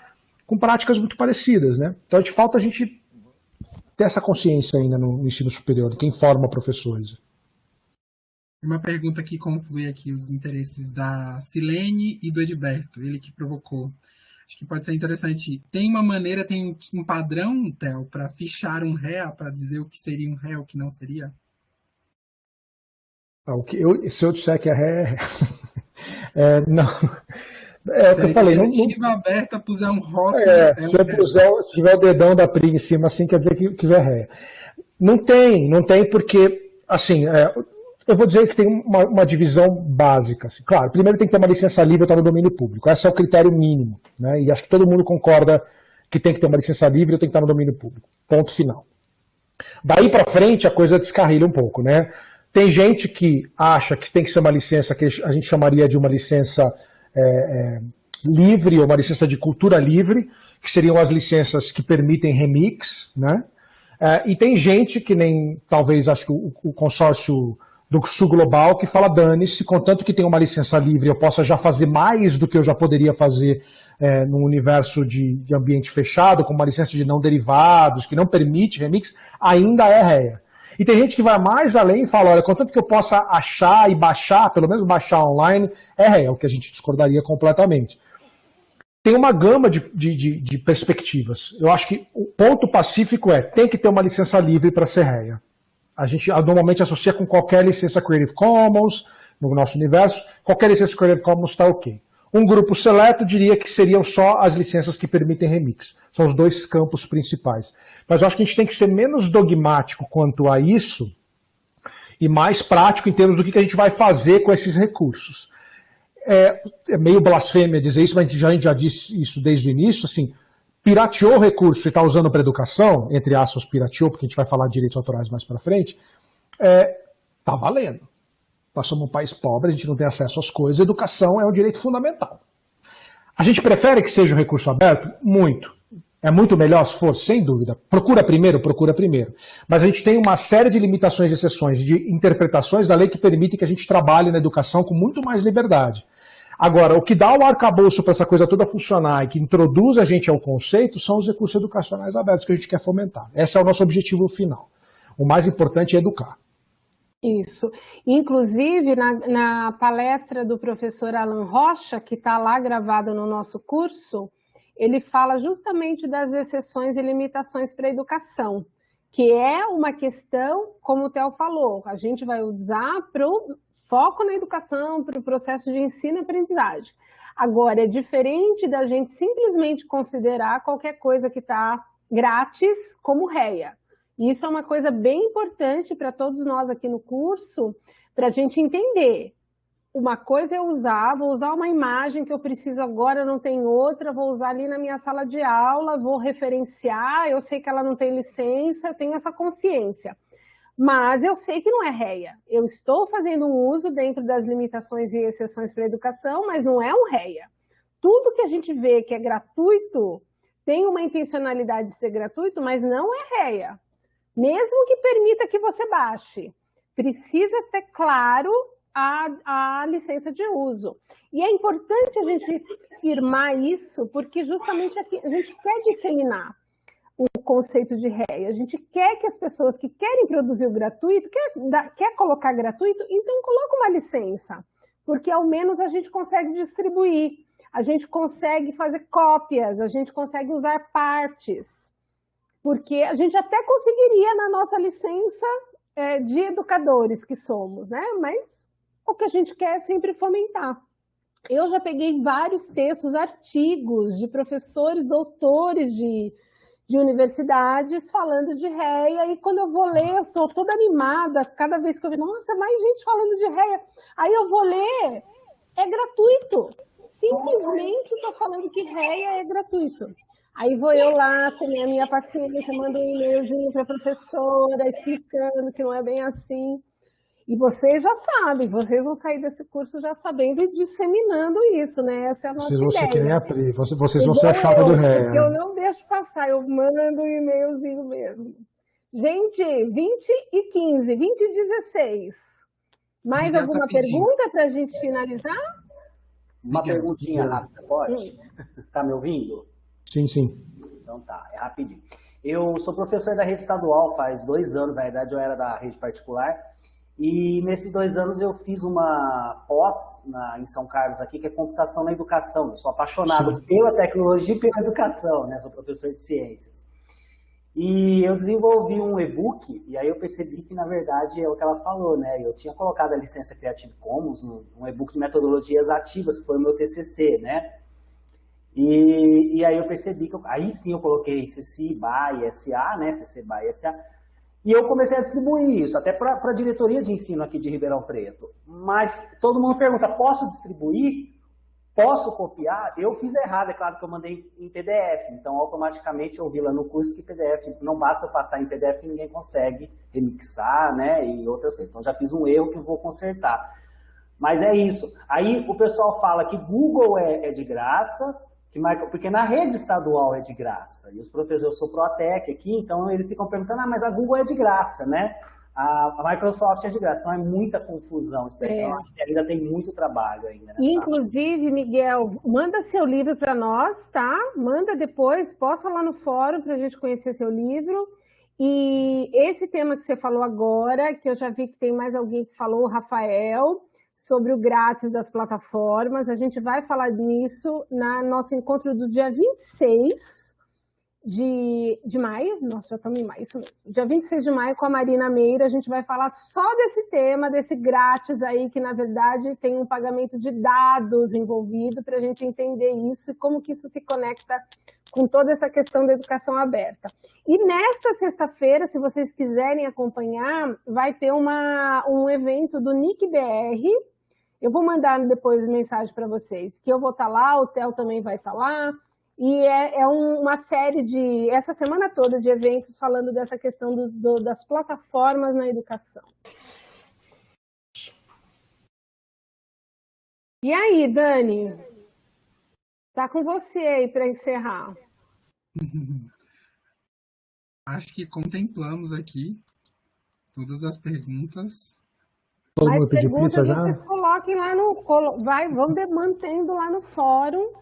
com práticas muito parecidas. Né? Então, gente falta a gente ter essa consciência ainda no, ensino superior, quem forma professores. Uma pergunta que conflui aqui os interesses da Silene e do Edberto, ele que provocou. Acho que pode ser interessante. Tem uma maneira, tem um padrão, Theo, para fichar um réu, para dizer o que seria um réu, o que não seria? Ah, o que eu, se eu disser que é ré, é, não. É o que eu falei. Se não, não, aberta, puser um rótulo. É, é se, eu puser, se tiver o dedão da Pri em cima, assim, quer dizer que, é ré. Não tem, não tem, porque, assim, é, eu vou dizer que tem uma, uma divisão básica. Assim. Claro, primeiro tem que ter uma licença livre para no domínio público. Esse é o critério mínimo. Né? E acho que todo mundo concorda que tem que ter uma licença livre ou tem que estar no domínio público. Ponto final. Daí para frente a coisa descarrilha um pouco, né? Tem gente que acha que tem que ser uma licença que a gente chamaria de uma licença é, é, livre, ou uma licença de cultura livre, que seriam as licenças que permitem remix, né? É, e tem gente que nem, talvez, acho que o, o consórcio do Sul Global, que fala, dane-se, contanto que tem uma licença livre, eu possa já fazer mais do que eu já poderia fazer é, num universo de, de ambiente fechado, com uma licença de não derivados, que não permite remix, ainda é réia. E tem gente que vai mais além e fala, olha, contanto que eu possa achar e baixar, pelo menos baixar online, é real, que a gente discordaria completamente. Tem uma gama de, de, de, de perspectivas. Eu acho que o ponto pacífico é, tem que ter uma licença livre para ser réia. A gente normalmente associa com qualquer licença Creative Commons, no nosso universo, qualquer licença Creative Commons está ok. Um grupo seleto diria que seriam só as licenças que permitem remix. São os dois campos principais. Mas eu acho que a gente tem que ser menos dogmático quanto a isso e mais prático em termos do que a gente vai fazer com esses recursos. É, é meio blasfêmia dizer isso, mas a gente já, a gente já disse isso desde o início, assim, pirateou o recurso e está usando para educação, entre aspas, pirateou, porque a gente vai falar de direitos autorais mais para frente, está é, tá valendo. Nós somos um país pobre, a gente não tem acesso às coisas, educação é um direito fundamental. A gente prefere que seja um recurso aberto? Muito. É muito melhor se for, sem dúvida. Procura primeiro, procura primeiro. Mas a gente tem uma série de limitações e exceções, de interpretações da lei que permitem que a gente trabalhe na educação com muito mais liberdade. Agora, o que dá o arcabouço para essa coisa toda funcionar e que introduz a gente ao conceito são os recursos educacionais abertos que a gente quer fomentar. Esse é o nosso objetivo final. O mais importante é educar. Isso. Inclusive, na, na palestra do professor Alan Rocha, que está lá gravada no nosso curso, ele fala justamente das exceções e limitações para a educação, que é uma questão, como o Theo falou, a gente vai usar para o foco na educação, para o processo de ensino e aprendizagem. Agora, é diferente da gente simplesmente considerar qualquer coisa que está grátis como réia. Isso é uma coisa bem importante para todos nós aqui no curso, para a gente entender. Uma coisa é usar, vou usar uma imagem que eu preciso agora, não tem outra, vou usar ali na minha sala de aula, vou referenciar, eu sei que ela não tem licença, eu tenho essa consciência. Mas eu sei que não é réia. Eu estou fazendo um uso dentro das limitações e exceções para a educação, mas não é um réia. Tudo que a gente vê que é gratuito tem uma intencionalidade de ser gratuito, mas não é réia mesmo que permita que você baixe. Precisa ter claro a, a licença de uso. E é importante a gente firmar isso, porque justamente aqui a gente quer disseminar o conceito de ré. A gente quer que as pessoas que querem produzir o gratuito, quer, quer colocar gratuito, então coloca uma licença, porque ao menos a gente consegue distribuir, a gente consegue fazer cópias, a gente consegue usar partes porque a gente até conseguiria na nossa licença é, de educadores que somos, né? Mas o que a gente quer é sempre fomentar. Eu já peguei vários textos, artigos de professores, doutores de, de universidades falando de réia, e quando eu vou ler, eu estou toda animada, cada vez que eu vejo, nossa, mais gente falando de réia. Aí eu vou ler, é gratuito. Simplesmente estou falando que réia é gratuito. Aí vou eu lá com a minha paciência, mando um e-mailzinho para a professora, explicando que não é bem assim. E vocês já sabem, vocês vão sair desse curso já sabendo e disseminando isso, né? Essa é a nossa vocês vão ideia. Ser que nem a Pri, vocês vão ser a chapa do ré. Eu não deixo passar, eu mando um e-mailzinho mesmo. Gente, 20 e 15, 20 e 16. Mais alguma pergunta para a gente finalizar? Uma perguntinha rápida, pode? Está me ouvindo? Sim, sim. Então tá, é rapidinho. Eu sou professor da rede estadual faz dois anos, na verdade eu era da rede particular, e nesses dois anos eu fiz uma pós na, em São Carlos aqui, que é computação na educação. Eu sou apaixonado pela tecnologia e pela educação, né? Sou professor de ciências. E eu desenvolvi um e-book, e aí eu percebi que, na verdade, é o que ela falou, né? Eu tinha colocado a licença Creative Commons, um e-book de metodologias ativas, que foi o meu TCC, né? E, e aí eu percebi que, eu, aí sim eu coloquei CC BY SA, né, CC BY SA, e eu comecei a distribuir isso, até para a diretoria de ensino aqui de Ribeirão Preto. Mas todo mundo pergunta, posso distribuir? Posso copiar? Eu fiz errado, é claro que eu mandei em PDF, então automaticamente eu vi lá no curso que PDF, não basta passar em PDF que ninguém consegue remixar, né, e outras coisas. Então já fiz um erro que vou consertar. Mas é isso. Aí o pessoal fala que Google é, é de graça, que porque na rede estadual é de graça, e os professores, eu sou Protec aqui, então eles ficam perguntando, ah, mas a Google é de graça, né? A, Microsoft é de graça, então é muita confusão isso daí, é. então acho que ainda tem muito trabalho ainda. Inclusive, área. Miguel, manda seu livro para nós, tá? Manda depois, posta lá no fórum para a gente conhecer seu livro, e esse tema que você falou agora, que eu já vi que tem mais alguém que falou, o Rafael, sobre o grátis das plataformas. A gente vai falar nisso no nosso encontro do dia 26 de, de maio. Nossa, já estamos em maio, isso mesmo. Dia 26 de maio com a Marina Meira, a gente vai falar só desse tema, desse grátis aí, que na verdade tem um pagamento de dados envolvido para a gente entender isso e como que isso se conecta com toda essa questão da educação aberta. E nesta sexta-feira, se vocês quiserem acompanhar, vai ter uma, um evento do NIC-BR, eu vou mandar depois mensagem para vocês, que eu vou estar tá lá, o Theo também vai estar tá lá, e é, é um, uma série de, essa semana toda de eventos falando dessa questão do, do, das plataformas na educação. E aí, Dani? Tá com você aí para encerrar. Acho que contemplamos aqui todas as perguntas. Todo mundo pediu pizza já? Vocês coloquem lá no. Vai, vamos mantendo lá no fórum.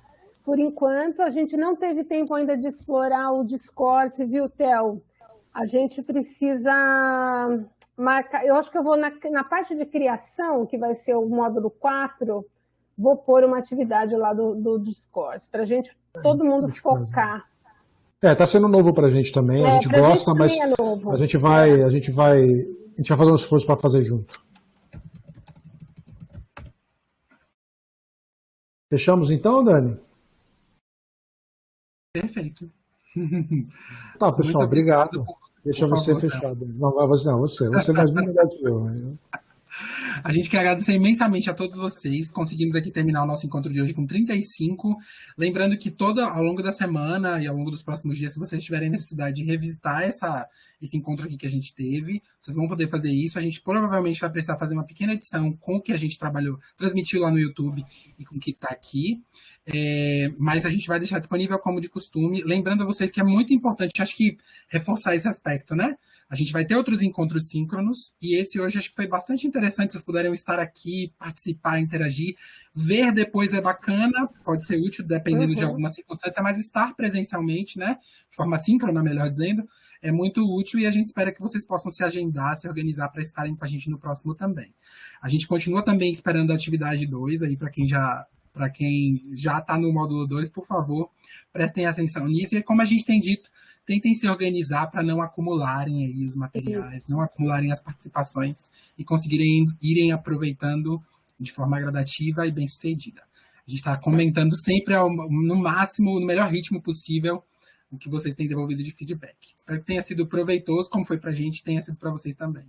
Por enquanto, a gente não teve tempo ainda de explorar o Discord, viu, Theo? a gente precisa marcar, eu acho que eu vou na, na parte de criação, que vai ser o módulo 4, vou pôr uma atividade lá do, do Discord, para a gente, todo mundo focar. É, tá sendo novo para a gente também, é, a gente gosta, gente mas é a gente vai, a gente vai, a gente vai fazer um esforço para fazer junto. Fechamos então, Dani? Perfeito. Tá, pessoal, Muito obrigado. Deixa você favor, fechado. Não, você, não, você, você é mais melhor que eu. Né? A gente quer agradecer imensamente a todos vocês. Conseguimos aqui terminar o nosso encontro de hoje com 35. Lembrando que todo ao longo da semana e ao longo dos próximos dias, se vocês tiverem necessidade de revisitar essa, esse encontro aqui que a gente teve, vocês vão poder fazer isso. A gente provavelmente vai precisar fazer uma pequena edição com o que a gente trabalhou, transmitiu lá no YouTube e com o que está aqui. É, mas a gente vai deixar disponível como de costume. Lembrando a vocês que é muito importante, acho que reforçar esse aspecto, né? A gente vai ter outros encontros síncronos e esse hoje acho que foi bastante interessante. Vocês puderam estar aqui, participar, interagir. Ver depois é bacana, pode ser útil dependendo uhum. de alguma circunstância, mas estar presencialmente, né, de forma síncrona, melhor dizendo, é muito útil e a gente espera que vocês possam se agendar, se organizar para estarem com a gente no próximo também. A gente continua também esperando a atividade 2 aí para quem já para quem já está no módulo 2, por favor, prestem atenção nisso. E como a gente tem dito, tentem se organizar para não acumularem aí os materiais, Isso. não acumularem as participações e conseguirem irem aproveitando de forma gradativa e bem sucedida. A gente está comentando sempre ao, no máximo, no melhor ritmo possível, o que vocês têm devolvido de feedback. Espero que tenha sido proveitoso, como foi para a gente, tenha sido para vocês também.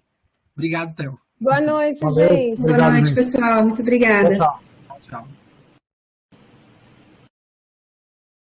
Obrigado, Theo. Boa noite, Valeu. gente. Boa noite, pessoal. Muito obrigada. tchau. tchau.